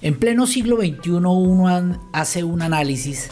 En pleno siglo XXI uno hace un análisis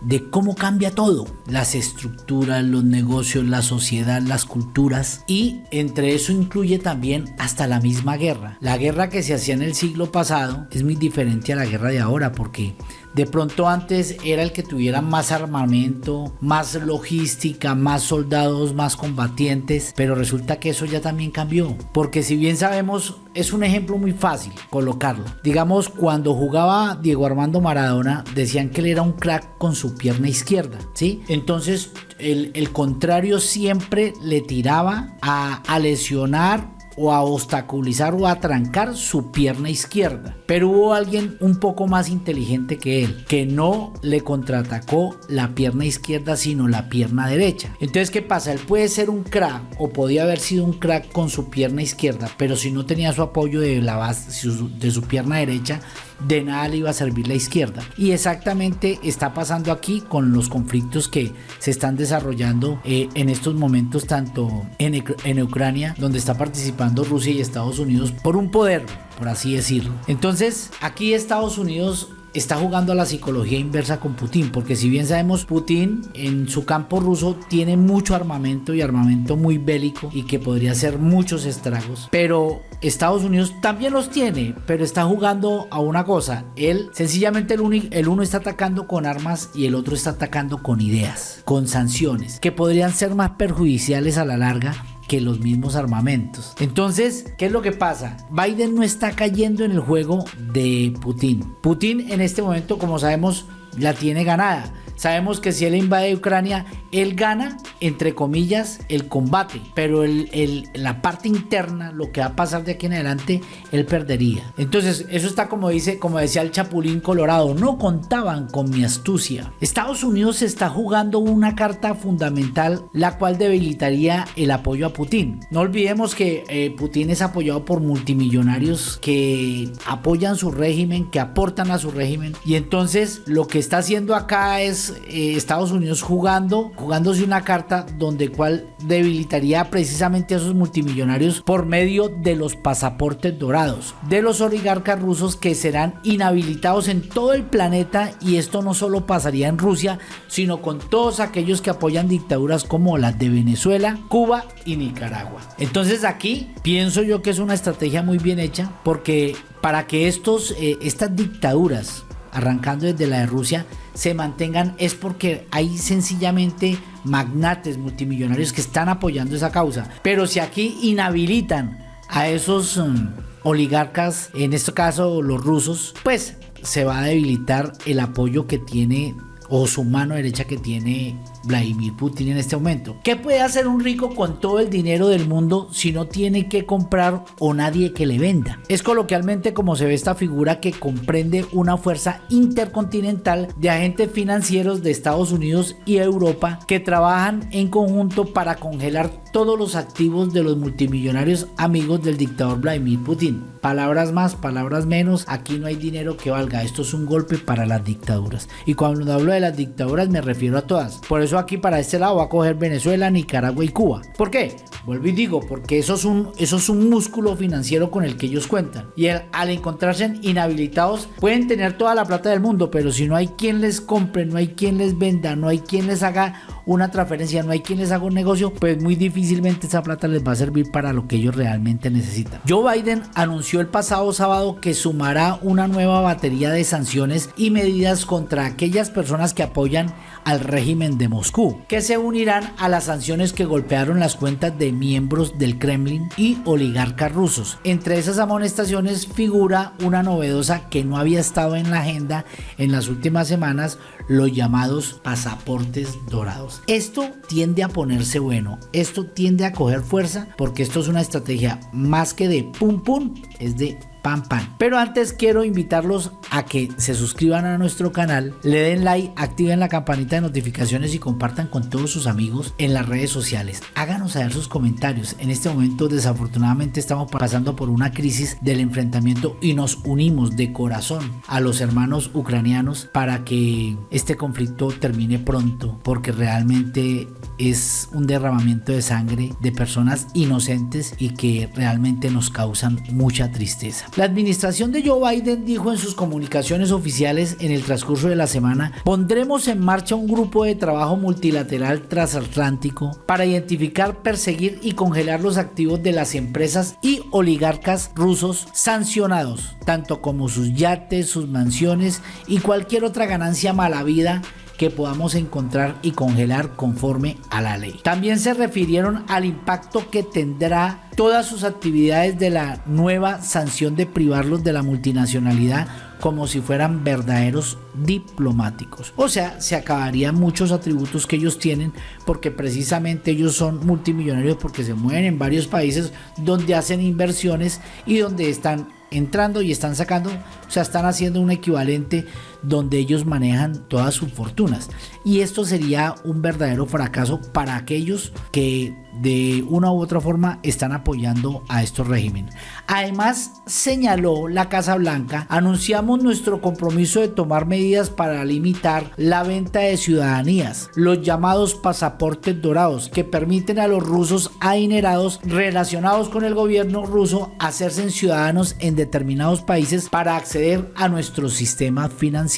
de cómo cambia todo, las estructuras, los negocios, la sociedad, las culturas y entre eso incluye también hasta la misma guerra. La guerra que se hacía en el siglo pasado es muy diferente a la guerra de ahora porque de pronto antes era el que tuviera más armamento, más logística, más soldados, más combatientes, pero resulta que eso ya también cambió. Porque si bien sabemos, es un ejemplo muy fácil colocarlo. Digamos, cuando jugaba Diego Armando Maradona, decían que él era un crack con su pierna izquierda, ¿sí? Entonces, el, contrario siempre le tiraba a, a lesionar o a obstaculizar o a trancar su pierna izquierda. Pero hubo alguien un poco más inteligente que él, que no le contraatacó la pierna izquierda, sino la pierna derecha. Entonces, ¿qué pasa? Él puede ser un crack o podía haber sido un crack con su pierna izquierda, pero si no tenía su apoyo de, la base, de su pierna derecha, de nada le iba a servir la izquierda. Y exactamente está pasando aquí con los conflictos que se están desarrollando eh, en estos momentos, tanto en, en Ucrania, donde está participando Rusia y Estados Unidos por un poder, por así decirlo. Entonces, aquí Estados Unidos está jugando a la psicología inversa con Putin, porque si bien sabemos, Putin en su campo ruso tiene mucho armamento y armamento muy bélico y que podría hacer muchos estragos, pero Estados Unidos también los tiene, pero está jugando a una cosa, él sencillamente el, el uno está atacando con armas y el otro está atacando con ideas, con sanciones, que podrían ser más perjudiciales a la larga que los mismos armamentos. Entonces, ¿qué es lo que pasa? Biden no está cayendo en el juego de Putin. Putin en este momento, como sabemos, la tiene ganada. Sabemos que si él invade Ucrania, él gana, entre comillas, el combate, pero el, la parte interna, lo que va a pasar de aquí en adelante, él perdería. Entonces, eso está como dice, como decía el Chapulín Colorado, no contaban con mi astucia. Estados Unidos está jugando una carta fundamental, la cual debilitaría el apoyo a Putin. No olvidemos que eh, Putin es apoyado por multimillonarios que apoyan su régimen, que aportan a su régimen, y entonces lo que está haciendo acá es eh, Estados Unidos jugando, jugándose una carta donde cual debilitaría precisamente a esos multimillonarios por medio de los pasaportes dorados, de los oligarcas rusos que serán inhabilitados en todo el planeta y esto no solo pasaría en Rusia, sino con todos aquellos que apoyan dictaduras como las de Venezuela, Cuba y Nicaragua. Entonces aquí pienso yo que es una estrategia muy bien hecha porque para que estos, eh, estas dictaduras arrancando desde la de Rusia, se mantengan es porque hay sencillamente magnates multimillonarios que están apoyando esa causa. Pero si aquí inhabilitan a esos mm, oligarcas, en este caso los rusos, pues se va a debilitar el apoyo que tiene o su mano derecha que tiene Vladimir Putin en este momento. ¿Qué puede hacer un rico con todo el dinero del mundo si no tiene que comprar o nadie que le venda? Es coloquialmente como se ve esta figura que comprende una fuerza intercontinental de agentes financieros de Estados Unidos y Europa que trabajan en conjunto para congelar todos los activos de los multimillonarios amigos del dictador Vladimir Putin. Palabras más, palabras menos, aquí no hay dinero que valga. Esto es un golpe para las dictaduras. Y cuando hablo de las dictaduras me refiero a todas. Por eso aquí para este lado va a coger Venezuela, Nicaragua y Cuba. ¿Por qué? Vuelvo y digo, porque eso es un, eso es un músculo financiero con el que ellos cuentan. Y al encontrarse inhabilitados, pueden tener toda la plata del mundo, pero si no hay quien les compre, no hay quien les venda, no hay quien les haga una transferencia, no hay quien les haga un negocio, pues muy difícilmente esa plata les va a servir para lo que ellos realmente necesitan. Joe Biden anunció el pasado sábado que sumará una nueva batería de sanciones y medidas contra aquellas personas que apoyan al régimen de Moscú, que se unirán a las sanciones que golpearon las cuentas de miembros del Kremlin y oligarcas rusos. Entre esas amonestaciones figura una novedosa que no había estado en la agenda en las últimas semanas, los llamados pasaportes dorados. Esto tiende a ponerse bueno, esto tiende a coger fuerza porque esto es una estrategia más que de pum pum, es de pam pam. Pero antes quiero invitarlos a que se suscriban a nuestro canal, le den like, activen la campanita de notificaciones y compartan con todos sus amigos en las redes sociales. Háganos saber sus comentarios. En este momento desafortunadamente estamos pasando por una crisis del enfrentamiento y nos unimos de corazón a los hermanos ucranianos para que este conflicto termine pronto porque realmente es un derramamiento de sangre de personas inocentes y que realmente nos causan mucha tristeza. La administración de Joe Biden dijo en sus comunicaciones oficiales en el transcurso de la semana, pondremos en marcha un grupo de trabajo multilateral transatlántico para identificar, perseguir y congelar los activos de las empresas y oligarcas rusos sancionados, tanto como sus yates, sus mansiones y cualquier otra ganancia mala vida que podamos encontrar y congelar conforme a la ley. También se refirieron al impacto que tendrá todas sus actividades de la nueva sanción de privarlos de la multinacionalidad como si fueran verdaderos diplomáticos. O sea, se acabarían muchos atributos que ellos tienen porque precisamente ellos son multimillonarios porque se mueven en varios países donde hacen inversiones y donde están entrando y están sacando, o sea, están haciendo un equivalente donde ellos manejan todas sus fortunas. Y esto sería un verdadero fracaso para aquellos que de una u otra forma están apoyando a estos regímenes. Además, señaló la Casa Blanca, anunciamos nuestro compromiso de tomar medidas para limitar la venta de ciudadanías, los llamados pasaportes dorados, que permiten a los rusos adinerados relacionados con el gobierno ruso hacerse ciudadanos en determinados países para acceder a nuestro sistema financiero,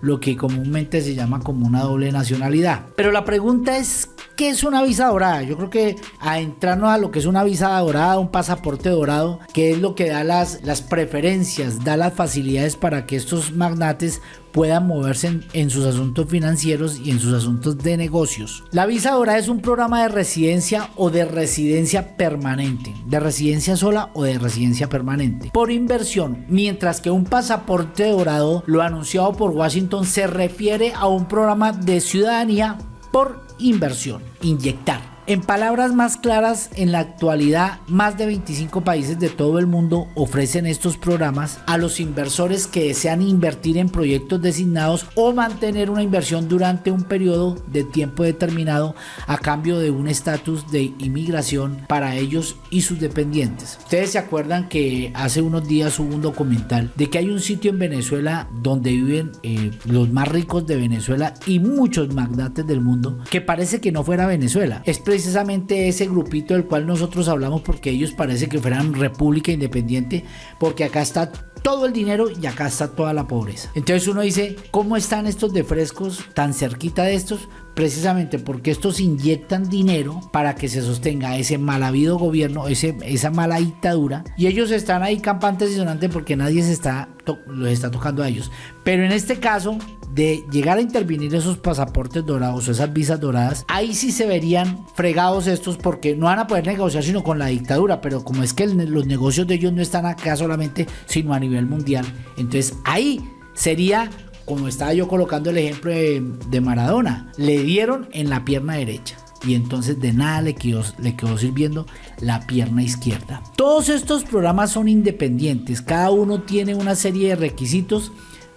lo que comúnmente se llama como una doble nacionalidad. Pero la pregunta es, ¿qué es una visa dorada? Yo creo que a a lo que es una visa dorada, un pasaporte dorado, que es lo que da las, las preferencias, da las facilidades para que estos magnates puedan moverse en, sus asuntos financieros y en sus asuntos de negocios. La visa dorada es un programa de residencia o de residencia permanente, de residencia sola o de residencia permanente, por inversión, mientras que un pasaporte dorado, lo anunciado por Washington, se refiere a un programa de ciudadanía por inversión, inyectar. En palabras más claras, en la actualidad más de 25 países de todo el mundo ofrecen estos programas a los inversores que desean invertir en proyectos designados o mantener una inversión durante un periodo de tiempo determinado a cambio de un estatus de inmigración para ellos y sus dependientes. Ustedes se acuerdan que hace unos días hubo un documental de que hay un sitio en Venezuela donde viven eh, los más ricos de Venezuela y muchos magnates del mundo que parece que no fuera Venezuela. Es precisamente ese grupito del cual nosotros hablamos porque ellos parece que fueran república independiente, porque acá está todo el dinero y acá está toda la pobreza. Entonces uno dice, ¿cómo están estos de frescos tan cerquita de estos? Precisamente porque estos inyectan dinero para que se sostenga ese mal habido gobierno, ese, esa mala dictadura, y ellos están ahí campantes y sonantes porque nadie se está, los está tocando a ellos. Pero en este caso, de llegar a intervenir esos pasaportes dorados o esas visas doradas, ahí sí se verían fregados estos porque no van a poder negociar sino con la dictadura, pero como es que los negocios de ellos no están acá solamente, sino a nivel mundial, entonces ahí sería como estaba yo colocando el ejemplo de Maradona, le dieron en la pierna derecha y entonces de nada le quedó, le quedó sirviendo la pierna izquierda. Todos estos programas son independientes, cada uno tiene una serie de requisitos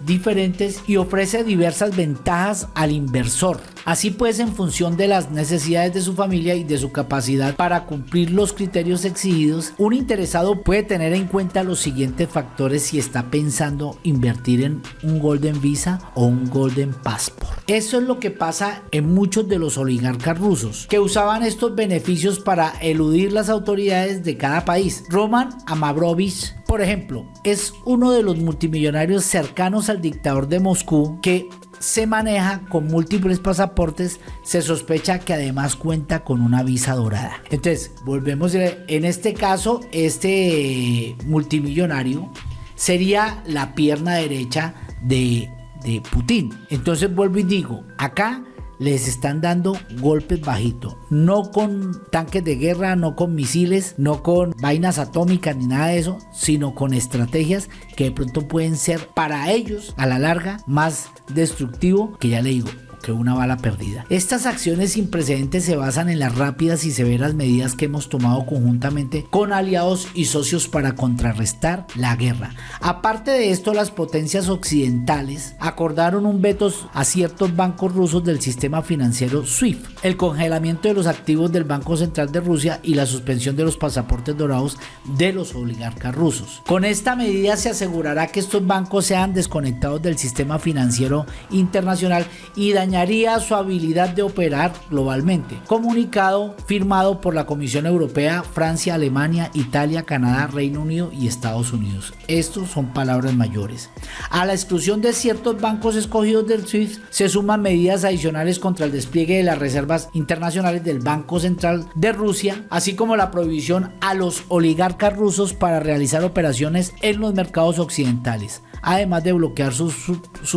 diferentes y ofrece diversas ventajas al inversor. Así pues, en función de las necesidades de su familia y de su capacidad para cumplir los criterios exigidos, un interesado puede tener en cuenta los siguientes factores si está pensando invertir en un Golden Visa o un Golden Passport. Eso es lo que pasa en muchos de los oligarcas rusos, que usaban estos beneficios para eludir las autoridades de cada país. Roman Amabrovich por ejemplo, es uno de los multimillonarios cercanos al dictador de Moscú que se maneja con múltiples pasaportes, se sospecha que además cuenta con una visa dorada. Entonces, volvemos, en este caso, este multimillonario sería la pierna derecha de, de Putin. Entonces, vuelvo y digo, acá les están dando golpes bajitos. No con tanques de guerra, no con misiles, no con vainas atómicas ni nada de eso, sino con estrategias que de pronto pueden ser para ellos a la larga más destructivo que ya le digo que una bala perdida. Estas acciones sin precedentes se basan en las rápidas y severas medidas que hemos tomado conjuntamente con aliados y socios para contrarrestar la guerra. Aparte de esto, las potencias occidentales acordaron un veto a ciertos bancos rusos del sistema financiero SWIFT, el congelamiento de los activos del Banco Central de Rusia y la suspensión de los pasaportes dorados de los oligarcas rusos. Con esta medida se asegurará que estos bancos sean desconectados del sistema financiero internacional y dañaría su habilidad de operar globalmente. Comunicado firmado por la Comisión Europea, Francia, Alemania, Italia, Canadá, Reino Unido y Estados Unidos. Estos son palabras mayores. A la exclusión de ciertos bancos escogidos del SWIFT se suman medidas adicionales contra el despliegue de las reservas internacionales del Banco Central de Rusia, así como la prohibición a los oligarcas rusos para realizar operaciones en los mercados occidentales además de bloquear sus,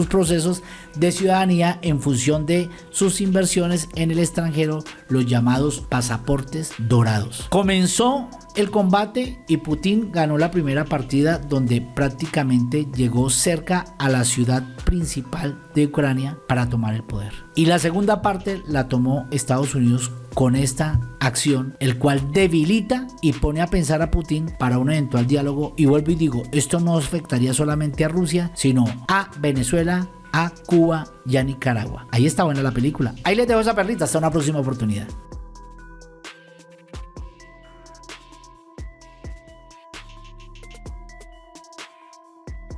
procesos de ciudadanía en función de sus inversiones en el extranjero, los llamados pasaportes dorados. Comenzó el combate y Putin ganó la primera partida donde prácticamente llegó cerca a la ciudad principal de Ucrania para tomar el poder. Y la segunda parte la tomó Estados Unidos con esta acción, el cual debilita y pone a pensar a Putin para un eventual diálogo. Y vuelvo y digo, esto no afectaría solamente a Rusia, sino a Venezuela, a Cuba y a Nicaragua. Ahí está buena la película. Ahí les dejo esa perlita. Hasta una próxima oportunidad.